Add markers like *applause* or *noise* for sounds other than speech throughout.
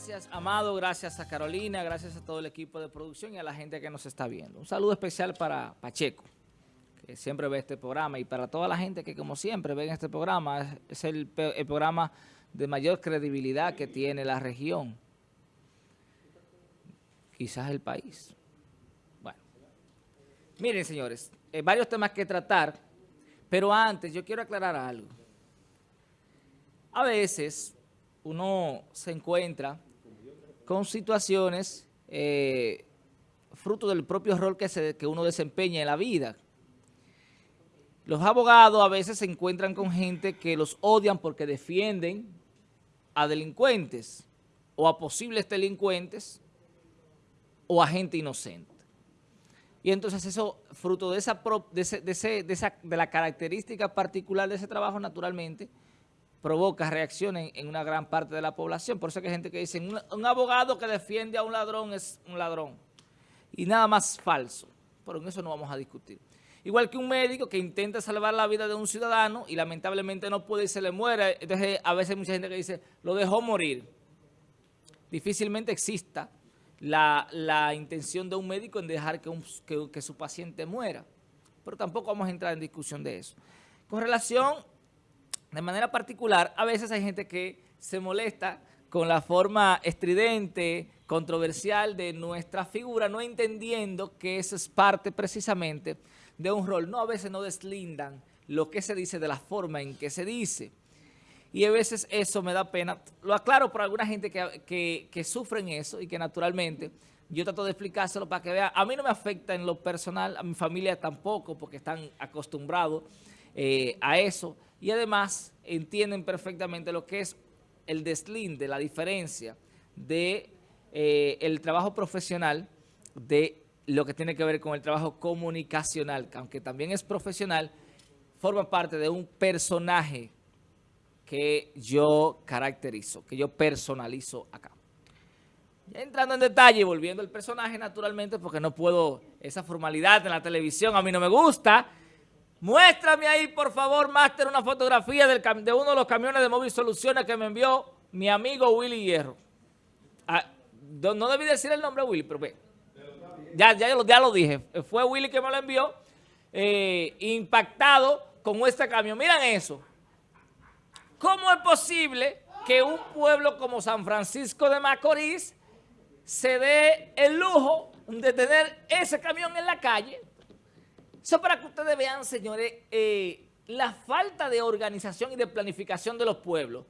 Gracias, Amado, gracias a Carolina, gracias a todo el equipo de producción y a la gente que nos está viendo. Un saludo especial para Pacheco, que siempre ve este programa, y para toda la gente que, como siempre, ve este programa. Es el, programa de mayor credibilidad que tiene la región, quizás el país. Bueno, miren, señores, eh, varios temas que tratar, pero antes yo quiero aclarar algo. A veces uno se encuentra con situaciones eh, fruto del propio rol que, se, que uno desempeña en la vida. Los abogados a veces se encuentran con gente que los odian porque defienden a delincuentes o a posibles delincuentes o a gente inocente. Y entonces eso, fruto de esa, de, ese, de, esa, de la característica particular de ese trabajo, naturalmente, provoca reacciones en, una gran parte de la población. Por eso hay gente que dice, un, abogado que defiende a un ladrón es un ladrón. Y nada más falso. Pero en eso no vamos a discutir. Igual que un médico que intenta salvar la vida de un ciudadano y lamentablemente no puede y se le muere. Entonces a veces hay mucha gente que dice, lo dejó morir. Difícilmente exista la, la intención de un médico en dejar que, un, que su paciente muera. Pero tampoco vamos a entrar en discusión de eso. Con relación de manera particular, a veces hay gente que se molesta con la forma estridente, controversial de nuestra figura, no entendiendo que eso es parte precisamente de un rol. No, a veces no deslindan lo que se dice de la forma en que se dice. Y a veces eso me da pena. Lo aclaro por alguna gente que, que, que sufren eso y que naturalmente yo trato de explicárselo para que vea. A mí no me afecta en lo personal, a mi familia tampoco, porque están acostumbrados eh, a eso y además entienden perfectamente lo que es el deslinde, la diferencia de eh, trabajo profesional de lo que tiene que ver con el trabajo comunicacional, que aunque también es profesional, forma parte de un personaje que yo caracterizo, que yo personalizo acá. Ya entrando en detalle volviendo al personaje, naturalmente, porque no puedo, esa formalidad en la televisión a mí no me gusta, Muéstrame ahí, por favor, Máster, una fotografía de uno de los camiones de Móvil Soluciones que me envió mi amigo Willy Hierro. Ah, no debí decir el nombre Willy, pero ve. Ya, ya, ya lo dije. Fue Willy que me lo envió, eh, impactado con este camión. Miren eso. ¿Cómo es posible que un pueblo como San Francisco de Macorís se dé el lujo de tener ese camión en la calle? Eso para que ustedes vean, señores, eh, la falta de organización y de planificación de los pueblos.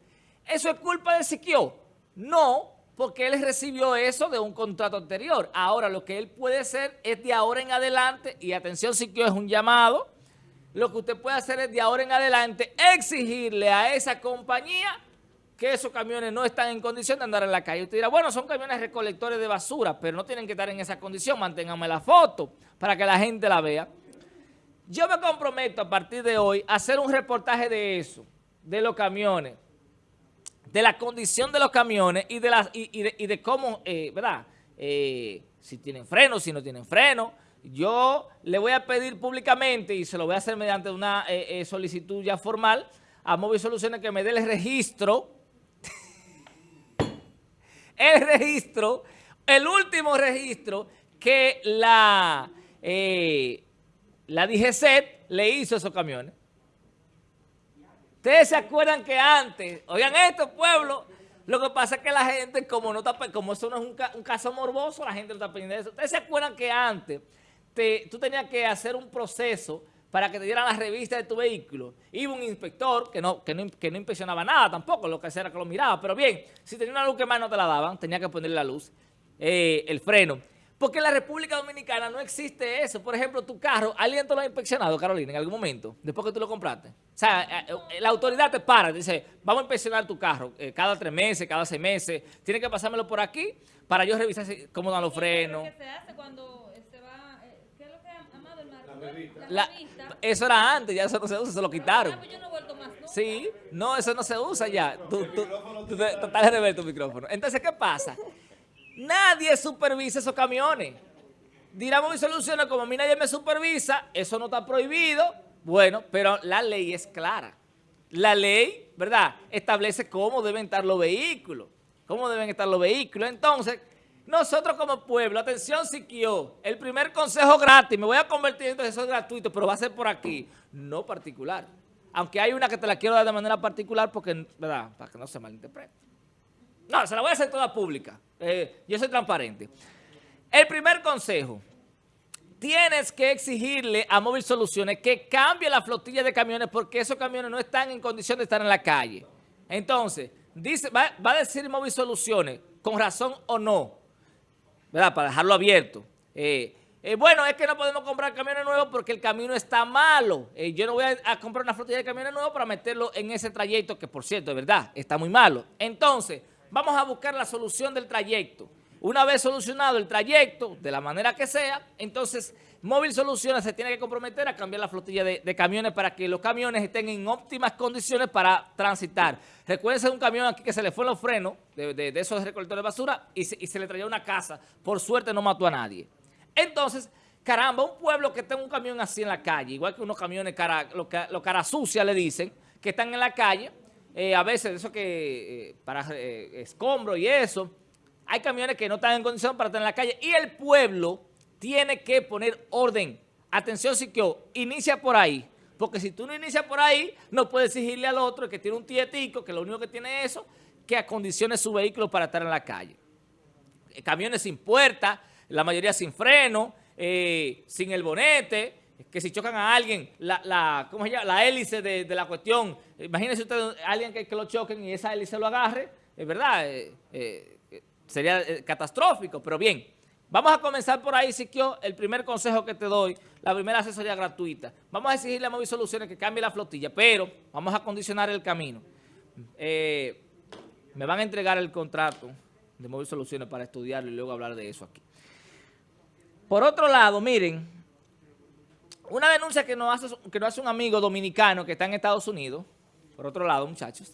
¿Eso es culpa de Siquio? No, porque él recibió eso de un contrato anterior. Ahora lo que él puede hacer es de ahora en adelante, y atención Siquio es un llamado, lo que usted puede hacer es de ahora en adelante exigirle a esa compañía que esos camiones no están en condición de andar en la calle. Usted dirá, bueno, son camiones recolectores de basura, pero no tienen que estar en esa condición, manténganme la foto para que la gente la vea. Yo me comprometo a partir de hoy a hacer un reportaje de eso, de los camiones, de la condición de los camiones y de, las, y, de, y de, cómo, eh, ¿verdad? Eh, si tienen freno, si no tienen freno. Yo le voy a pedir públicamente, y se lo voy a hacer mediante una eh, solicitud ya formal, a Móvil Soluciones que me dé el registro, *laughs* el registro, el último registro que la... la DGCET le hizo esos camiones. Ustedes se acuerdan que antes, oigan esto, pueblo, lo que pasa es que la gente, como no está, como eso no es un, caso morboso, la gente no está pendiente de eso. Ustedes se acuerdan que antes te, tú tenías que hacer un proceso para que te dieran la revista de tu vehículo. Iba un inspector que no, que no, que no inspeccionaba nada tampoco, lo que hacía era que lo miraba. Pero bien, si tenía una luz que más no te la daban, tenía que ponerle la luz, eh, el freno. Porque en la República Dominicana no existe eso. Por ejemplo, tu carro, ¿alguien te lo ha inspeccionado, Carolina, en algún momento? Después que tú lo compraste. O sea, eh, eh, la autoridad te para, dice, vamos a inspeccionar tu carro eh, cada tres meses, cada seis meses. Tiene que pasármelo por aquí para yo revisar cómo dan los frenos. ¿Qué se hace cuando se va? ¿Qué es lo que ha amado el La, eso era antes, ya eso no se usa, se lo quitaron. Ah, pues yo no he vuelto más Sí, no, eso no se usa ya. Tú, tú, tú, de rever tu micrófono. Entonces, ¿qué pasa? Nadie supervisa esos camiones. Dirá mi Soluciones, como a mí nadie me supervisa, eso no está prohibido. Bueno, pero la ley es clara. La ley, ¿verdad?, establece cómo deben estar los vehículos. cómo deben estar los vehículos. Entonces, nosotros como pueblo, atención Siquio, el primer consejo gratis, me voy a convertir en eso gratuito, pero va a ser por aquí, no particular. Aunque hay una que te la quiero dar de manera particular porque, ¿verdad? Para que no se malinterprete. No, se la voy a hacer toda pública. Eh, yo soy transparente. El primer consejo, tienes que exigirle a Móvil Soluciones que cambie la flotilla de camiones porque esos camiones no están en condición de estar en la calle. Entonces, dice, va, a decir Móvil Soluciones, con razón o no, ¿verdad? Para dejarlo abierto. Eh, eh, bueno, es que no podemos comprar camiones nuevos porque el camino está malo. Yo no voy a, a, comprar una flotilla de camiones nuevos para meterlo en ese trayecto que, por cierto, es verdad, está muy malo. Entonces, vamos a buscar la solución del trayecto. Una vez solucionado el trayecto, de la manera que sea, entonces Móvil Soluciones se tiene que comprometer a cambiar la flotilla de, camiones para que los camiones estén en óptimas condiciones para transitar. Recuerden un camión aquí que se le fue los frenos de, esos recolectores de basura y se, le traía una casa. Por suerte no mató a nadie. Entonces, caramba, un pueblo que tenga un camión así en la calle, igual que unos camiones cara, lo, lo cara sucia le dicen, que están en la calle, eh, a veces eso que eh, para eh, escombro y eso, hay camiones que no están en condición para estar en la calle y el pueblo tiene que poner orden. Atención, Siquio, inicia por ahí. Porque si tú no inicias por ahí, no puedes exigirle al otro que tiene un tietico, que lo único que tiene es eso, que acondicione su vehículo para estar en la calle. Eh, camiones sin puerta, la mayoría sin freno, sin el bonete, que si chocan a alguien, la, la, ¿cómo se llama? la hélice de, la cuestión, imagínense usted alguien que, lo choquen y esa hélice lo agarre, es verdad, eh, sería eh, catastrófico, pero bien. Vamos a comenzar por ahí, Siquio, el primer consejo que te doy, la primera asesoría gratuita. Vamos a exigirle a Móvil Soluciones que cambie la flotilla, pero vamos a condicionar el camino. Eh, me van a entregar el contrato de Móvil Soluciones para estudiarlo y luego hablar de eso aquí. Por otro lado, miren, una denuncia que nos hace, que nos hace un amigo dominicano que está en Estados Unidos, por otro lado, muchachos,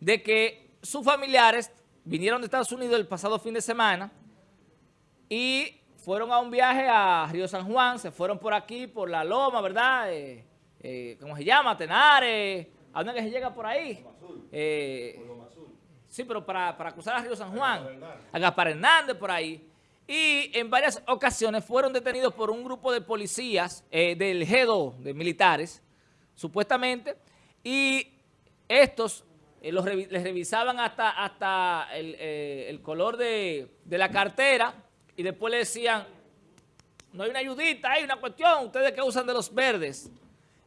de que sus familiares vinieron de Estados Unidos el pasado fin de semana y fueron a un viaje a Río San Juan, se fueron por aquí, por la Loma, ¿verdad? Eh, eh, ¿Cómo se llama? Tenares. ¿A dónde que se llega por ahí? Eh, sí, pero para, cruzar a Río San Juan, a Gaspar Hernández por ahí. Y en varias ocasiones fueron detenidos por un grupo de policías del G2, de militares, supuestamente, y estos eh, les revisaban hasta, hasta el, eh, color de, la cartera y después le decían, no hay una ayudita, hay una cuestión, ustedes que usan de los verdes.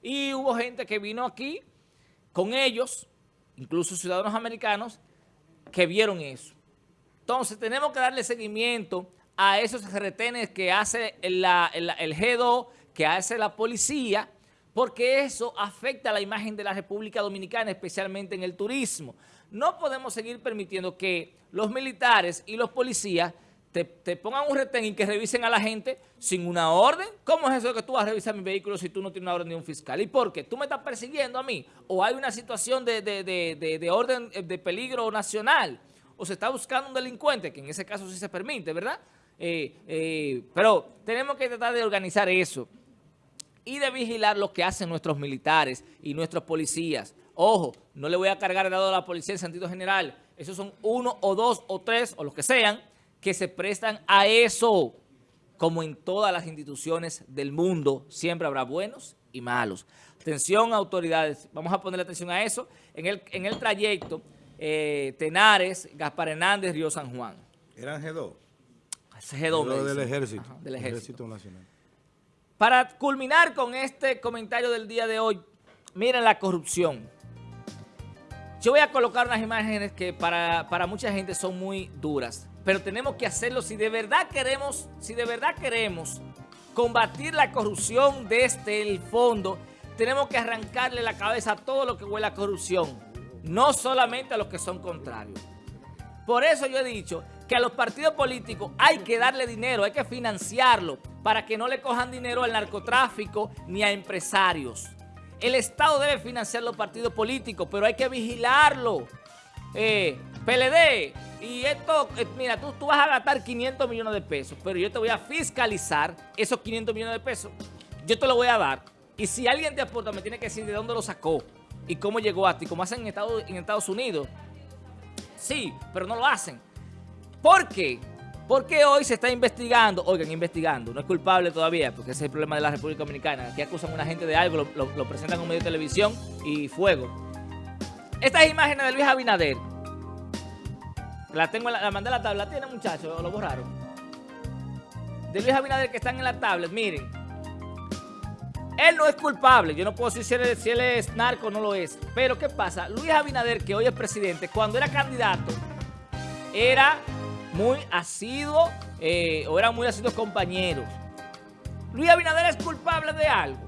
Y hubo gente que vino aquí con ellos, incluso ciudadanos americanos, que vieron eso. Entonces tenemos que darle seguimiento a esos retenes que hace el, el, el G2, que hace la policía, porque eso afecta la imagen de la República Dominicana, especialmente en el turismo. No podemos seguir permitiendo que los militares y los policías te, pongan un retén y que revisen a la gente sin una orden. ¿Cómo es eso de que tú vas a revisar mi vehículo si tú no tienes una orden de un fiscal? ¿Y por qué? ¿Tú me estás persiguiendo a mí? ¿O hay una situación de, orden eh, de peligro nacional? ¿O se está buscando un delincuente? Que en ese caso sí se permite, ¿verdad? Eh, eh, pero tenemos que tratar de organizar eso y de vigilar lo que hacen nuestros militares y nuestros policías. Ojo, no le voy a cargar el dado a la policía en sentido general. Esos son uno o dos o tres o los que sean que se prestan a eso. Como en todas las instituciones del mundo, siempre habrá buenos y malos. Atención, autoridades. Vamos a ponerle atención a eso. En el, en el trayecto, eh, Tenares, Gaspar Hernández, Río San Juan. ¿Eran G2? G2. del ejército. del ejército Nacional. Para culminar con este comentario del día de hoy, miren la corrupción. Yo voy a colocar unas imágenes que para, mucha gente son muy duras, pero tenemos que hacerlo si de verdad queremos, si de verdad queremos combatir la corrupción desde el fondo, tenemos que arrancarle la cabeza a todo lo que huele a corrupción, no solamente a los que son contrarios. Por eso yo he dicho que a los partidos políticos hay que darle dinero, hay que financiarlo para que no le cojan dinero al narcotráfico ni a empresarios. El Estado debe financiar los partidos políticos, pero hay que vigilarlo. Eh, PLD, y esto, eh, mira, tú, tú vas a gastar 500 millones de pesos, pero yo te voy a fiscalizar esos 500 millones de pesos. Yo te lo voy a dar. Y si alguien te aporta, me tiene que decir de dónde lo sacó y cómo llegó a ti, como hacen en Estados, en Estados Unidos Sí, pero no lo hacen. ¿Por qué? Porque hoy se está investigando, oigan, investigando, no es culpable todavía, porque ese es el problema de la República Dominicana. Aquí acusan a una gente de algo, lo, presentan en medio de televisión y fuego. Estas imágenes de Luis Abinader, la tengo, la, mandé a la tabla, ¿tiene muchachos? ¿Lo borraron? De Luis Abinader que están en la tablet, miren. Él no es culpable, yo no puedo decir si él, si él es narco o no lo es. Pero ¿qué pasa? Luis Abinader, que hoy es presidente, cuando era candidato, era muy asiduo eh, o eran muy asiduos compañeros. ¿Luis Abinader es culpable de algo?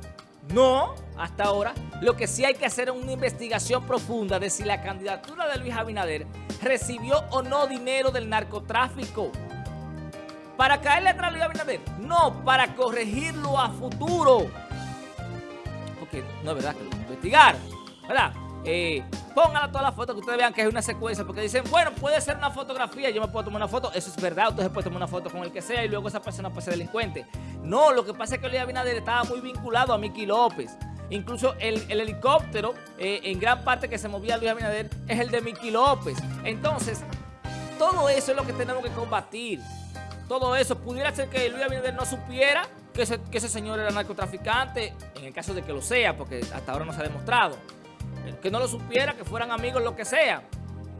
No, hasta ahora. Lo que sí hay que hacer es una investigación profunda de si la candidatura de Luis Abinader recibió o no dinero del narcotráfico. ¿Para caerle atrás a Luis Abinader? No, para corregirlo a futuro. Porque no es verdad que lo investigar, ¿verdad? Eh, pónganla todas las fotos que ustedes vean que es una secuencia, porque dicen, bueno, puede ser una fotografía, yo me puedo tomar una foto, eso es verdad, usted se puede tomar una foto con el que sea y luego esa persona puede ser delincuente. No, lo que pasa es que Luis Abinader estaba muy vinculado a Miki López. Incluso el, el helicóptero, eh, en gran parte que se movía Luis Abinader, es el de Miki López. Entonces, todo eso es lo que tenemos que combatir. Todo eso, pudiera ser que Luis Abinader no supiera que ese, que ese señor era narcotraficante, en el caso de que lo sea, porque hasta ahora no se ha demostrado que no lo supiera, que fueran amigos, lo que sea.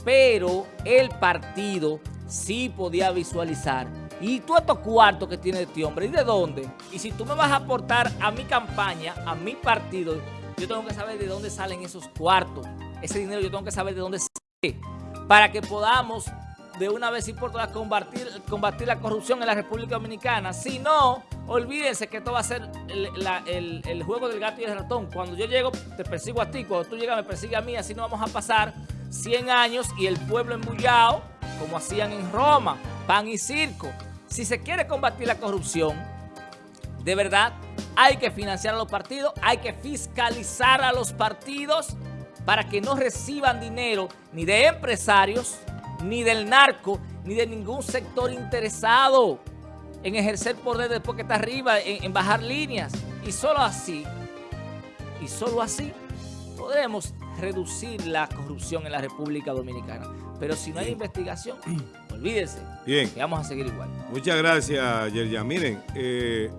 Pero el partido sí podía visualizar. Y tú estos cuartos que tiene este hombre, ¿y de dónde? Y si tú me vas a aportar a mi campaña, a mi partido, yo tengo que saber de dónde salen esos cuartos. Ese dinero yo tengo que saber de dónde sale. Para que podamos de una vez y por todas combatir, combatir la corrupción en la República Dominicana. Si no, olvídense que esto va a ser el, juego del gato y el ratón. Cuando yo llego, te persigo a ti. Cuando tú llegas, me persigue a mí. Así no vamos a pasar 100 años y el pueblo embullado, como hacían en Roma, pan y circo. Si se quiere combatir la corrupción, de verdad, hay que financiar a los partidos, hay que fiscalizar a los partidos para que no reciban dinero ni de empresarios, ni del narco, ni de ningún sector interesado en ejercer poder después que está arriba, en, en, bajar líneas. Y solo así, y solo así, podremos reducir la corrupción en la República Dominicana. Pero si no hay investigación, *clears throat* olvídense Bien. que vamos a seguir igual. Muchas gracias, Yerja. Miren, eh,